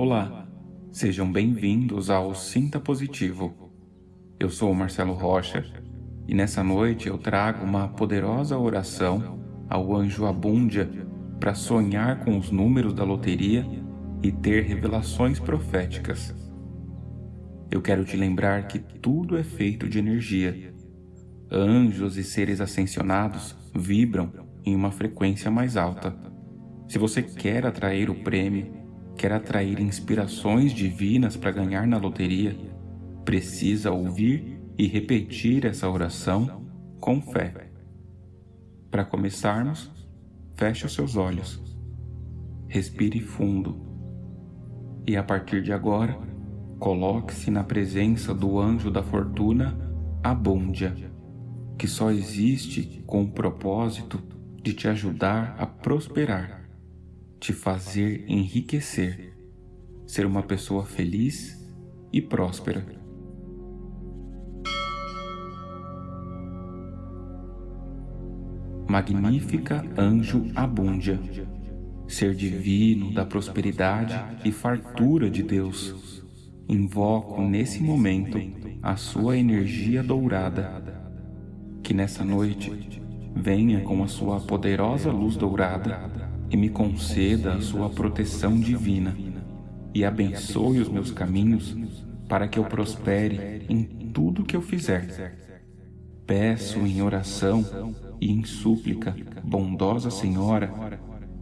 Olá, sejam bem-vindos ao Sinta Positivo. Eu sou Marcelo Rocha e nessa noite eu trago uma poderosa oração ao anjo Abúndia para sonhar com os números da loteria e ter revelações proféticas. Eu quero te lembrar que tudo é feito de energia. Anjos e seres ascensionados vibram em uma frequência mais alta. Se você quer atrair o prêmio, quer atrair inspirações divinas para ganhar na loteria, precisa ouvir e repetir essa oração com fé. Para começarmos, feche os seus olhos, respire fundo e a partir de agora, coloque-se na presença do anjo da fortuna, Abúndia, que só existe com o propósito de te ajudar a prosperar te fazer enriquecer, ser uma pessoa feliz e próspera. Magnífica Anjo Abúndia, ser divino da prosperidade e fartura de Deus, invoco nesse momento a sua energia dourada, que nessa noite venha com a sua poderosa luz dourada e me conceda a sua proteção divina e abençoe os meus caminhos para que eu prospere em tudo que eu fizer. Peço em oração e em súplica, bondosa Senhora,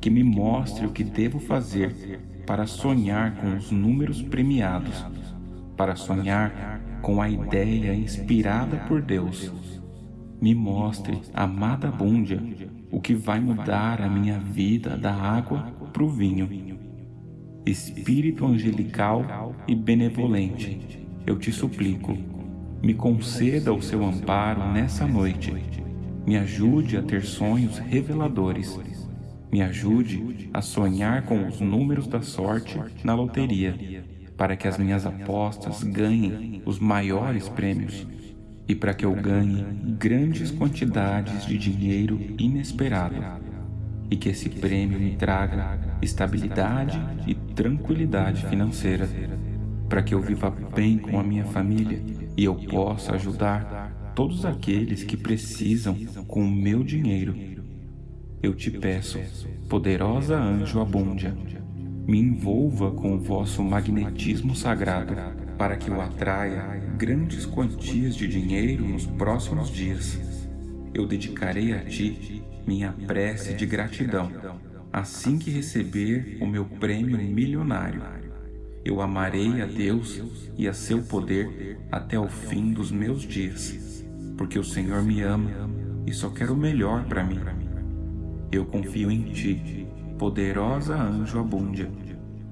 que me mostre o que devo fazer para sonhar com os números premiados, para sonhar com a ideia inspirada por Deus. Me mostre, amada Búndia, o que vai mudar a minha vida da água para o vinho. Espírito angelical e benevolente, eu te suplico, me conceda o seu amparo nessa noite. Me ajude a ter sonhos reveladores. Me ajude a sonhar com os números da sorte na loteria, para que as minhas apostas ganhem os maiores prêmios e para que eu ganhe grandes quantidades de dinheiro inesperado e que esse prêmio me traga estabilidade e tranquilidade financeira para que eu viva bem com a minha família e eu possa ajudar todos aqueles que precisam com o meu dinheiro. Eu te peço, poderosa anjo abúndia, me envolva com o vosso magnetismo sagrado para que eu atraia grandes quantias de dinheiro nos próximos dias. Eu dedicarei a ti minha prece de gratidão, assim que receber o meu prêmio milionário. Eu amarei a Deus e a seu poder até o fim dos meus dias, porque o Senhor me ama e só quer o melhor para mim. Eu confio em ti, poderosa anjo abúndia.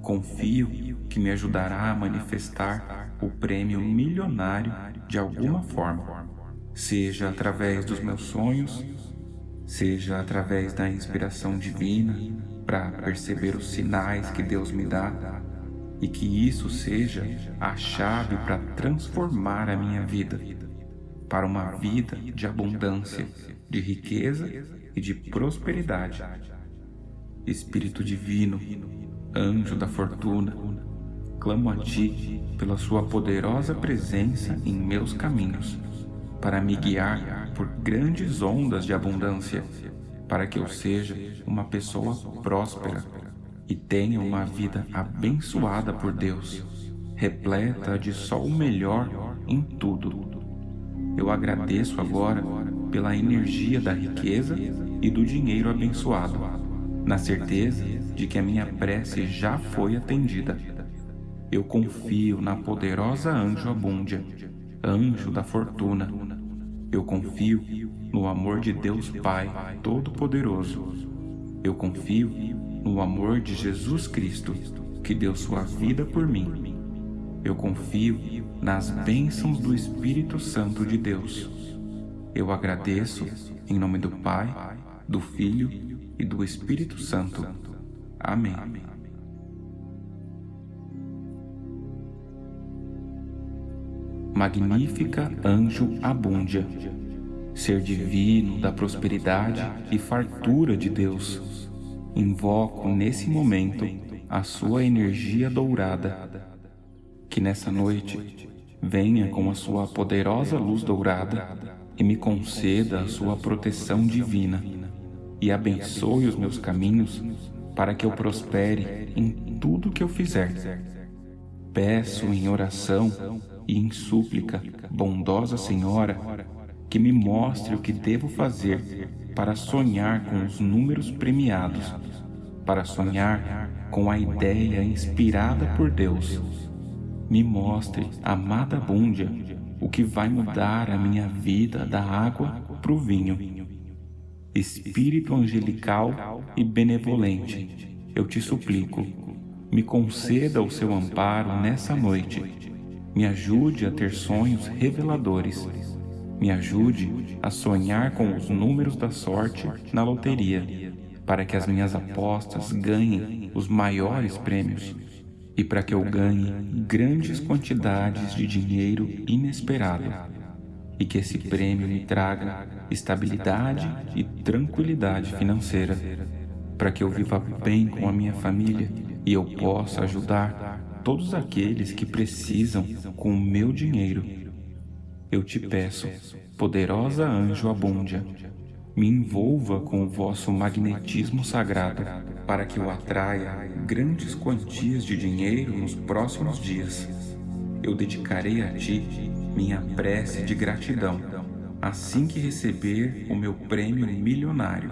Confio que me ajudará a manifestar o prêmio milionário de alguma forma, seja através dos meus sonhos, seja através da inspiração divina para perceber os sinais que Deus me dá e que isso seja a chave para transformar a minha vida para uma vida de abundância, de riqueza e de prosperidade. Espírito Divino, Anjo da Fortuna, clamo a Ti pela Sua poderosa presença em meus caminhos, para me guiar por grandes ondas de abundância, para que eu seja uma pessoa próspera e tenha uma vida abençoada por Deus, repleta de só o melhor em tudo. Eu agradeço agora pela energia da riqueza e do dinheiro abençoado, na certeza de que a minha prece já foi atendida eu confio na poderosa anjo abúndia, anjo da fortuna. Eu confio no amor de Deus Pai Todo-Poderoso. Eu confio no amor de Jesus Cristo, que deu sua vida por mim. Eu confio nas bênçãos do Espírito Santo de Deus. Eu agradeço em nome do Pai, do Filho e do Espírito Santo. Amém. Magnífica anjo abúndia, ser divino da prosperidade e fartura de Deus. Invoco nesse momento a sua energia dourada. Que nessa noite venha com a sua poderosa luz dourada e me conceda a sua proteção divina e abençoe os meus caminhos para que eu prospere em tudo que eu fizer. Peço em oração e em súplica, bondosa Senhora, que me mostre o que devo fazer para sonhar com os números premiados, para sonhar com a ideia inspirada por Deus. Me mostre, amada Búndia, o que vai mudar a minha vida da água para o vinho. Espírito angelical e benevolente, eu te suplico, me conceda o seu amparo nessa noite. Me ajude a ter sonhos reveladores. Me ajude a sonhar com os números da sorte na loteria, para que as minhas apostas ganhem os maiores prêmios e para que eu ganhe grandes quantidades de dinheiro inesperado e que esse prêmio me traga estabilidade e tranquilidade financeira para que eu viva bem com a minha família e eu possa ajudar todos aqueles que precisam com o meu dinheiro. Eu te peço, poderosa anjo abúndia, me envolva com o vosso magnetismo sagrado para que eu atraia grandes quantias de dinheiro nos próximos dias. Eu dedicarei a ti minha prece de gratidão assim que receber o meu prêmio milionário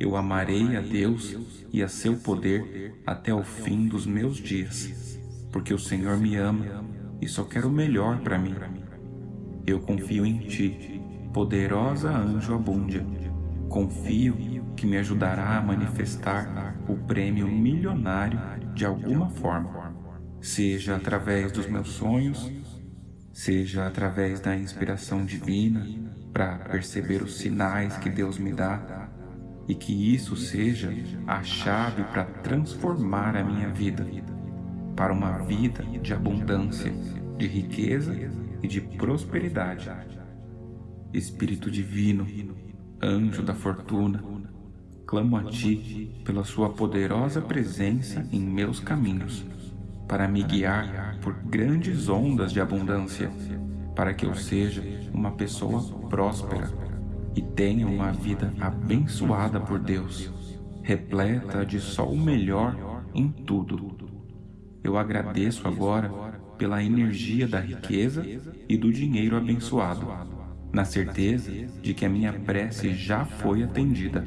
eu amarei a Deus e a seu poder até o fim dos meus dias, porque o Senhor me ama e só quer o melhor para mim. Eu confio em Ti, poderosa anjo abúndia. Confio que me ajudará a manifestar o prêmio milionário de alguma forma, seja através dos meus sonhos, seja através da inspiração divina para perceber os sinais que Deus me dá e que isso seja a chave para transformar a minha vida para uma vida de abundância, de riqueza e de prosperidade. Espírito Divino, Anjo da Fortuna, clamo a Ti pela Sua poderosa presença em meus caminhos, para me guiar por grandes ondas de abundância, para que eu seja uma pessoa próspera e tenha uma vida abençoada por Deus, repleta de só o melhor em tudo. Eu agradeço agora pela energia da riqueza e do dinheiro abençoado, na certeza de que a minha prece já foi atendida.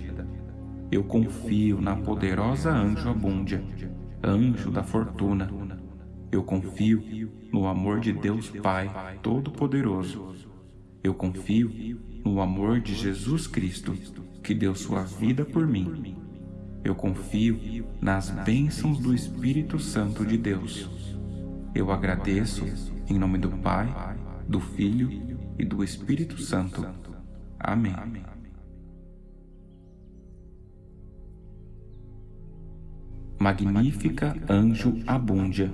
Eu confio na poderosa anjo abúndia, anjo da fortuna. Eu confio no amor de Deus Pai Todo-Poderoso. Eu confio no amor de Jesus Cristo, que deu sua vida por mim. Eu confio nas bênçãos do Espírito Santo de Deus. Eu agradeço em nome do Pai, do Filho e do Espírito Santo. Amém. Magnífica Anjo Abúndia,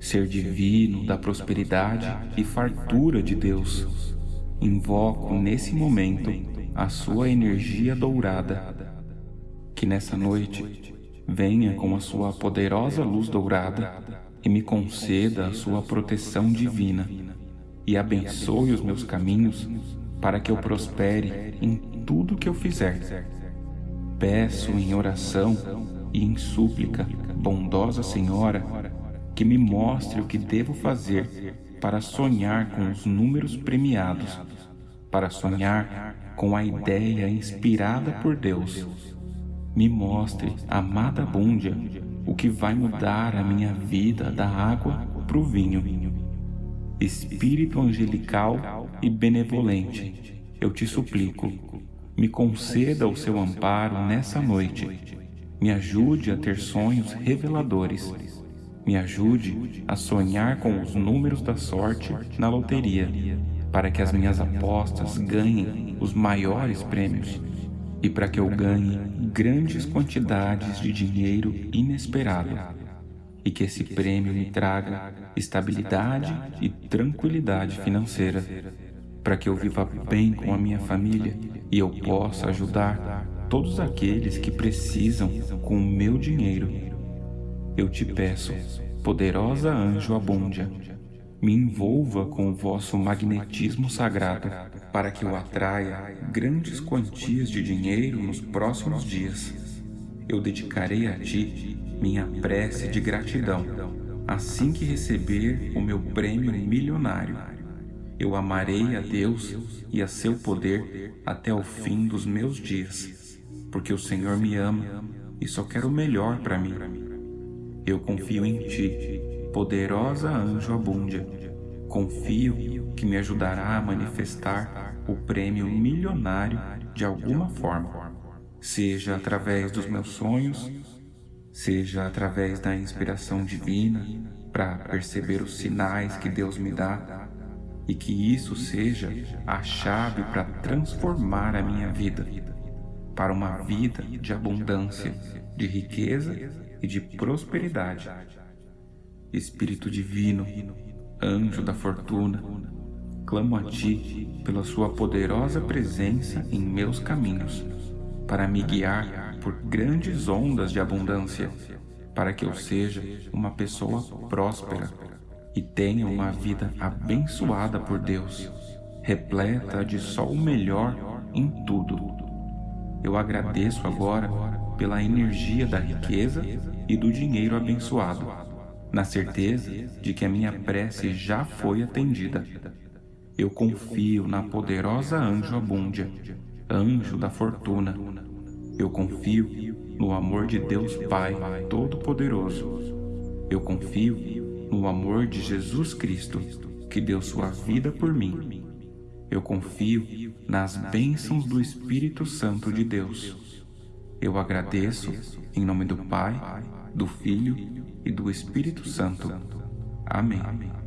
Ser divino da prosperidade e fartura de Deus, invoco nesse momento a sua energia dourada, que nessa noite venha com a sua poderosa luz dourada e me conceda a sua proteção divina e abençoe os meus caminhos para que eu prospere em tudo que eu fizer. Peço em oração e em súplica, bondosa Senhora, que me mostre o que devo fazer para sonhar com os números premiados, para sonhar com a ideia inspirada por Deus. Me mostre, amada Búndia, o que vai mudar a minha vida da água para o vinho. Espírito angelical e benevolente, eu te suplico, me conceda o seu amparo nessa noite. Me ajude a ter sonhos reveladores me ajude a sonhar com os números da sorte na loteria, para que as minhas apostas ganhem os maiores prêmios e para que eu ganhe grandes quantidades de dinheiro inesperado. E que esse prêmio me traga estabilidade e tranquilidade financeira. Para que eu viva bem com a minha família e eu possa ajudar todos aqueles que precisam com o meu dinheiro. Eu te peço, poderosa anjo abúndia, me envolva com o vosso magnetismo sagrado para que eu atraia grandes quantias de dinheiro nos próximos dias. Eu dedicarei a ti minha prece de gratidão assim que receber o meu prêmio milionário. Eu amarei a Deus e a seu poder até o fim dos meus dias, porque o Senhor me ama e só quer o melhor para mim. Eu confio em ti, poderosa anjo abúndia. Confio que me ajudará a manifestar o prêmio milionário de alguma forma, seja através dos meus sonhos, seja através da inspiração divina para perceber os sinais que Deus me dá e que isso seja a chave para transformar a minha vida para uma vida de abundância, de riqueza e de prosperidade. Espírito Divino, Anjo da Fortuna, clamo a Ti pela Sua poderosa presença em meus caminhos, para me guiar por grandes ondas de abundância, para que eu seja uma pessoa próspera e tenha uma vida abençoada por Deus, repleta de só o melhor em tudo. Eu agradeço agora pela energia da riqueza e do dinheiro abençoado, na certeza de que a minha prece já foi atendida. Eu confio na poderosa anjo abúndia, anjo da fortuna. Eu confio no amor de Deus Pai Todo-Poderoso. Eu confio no amor de Jesus Cristo, que deu sua vida por mim. Eu confio nas bênçãos do Espírito Santo de Deus. Eu agradeço em nome do Pai, do Filho e do Espírito Santo. Amém.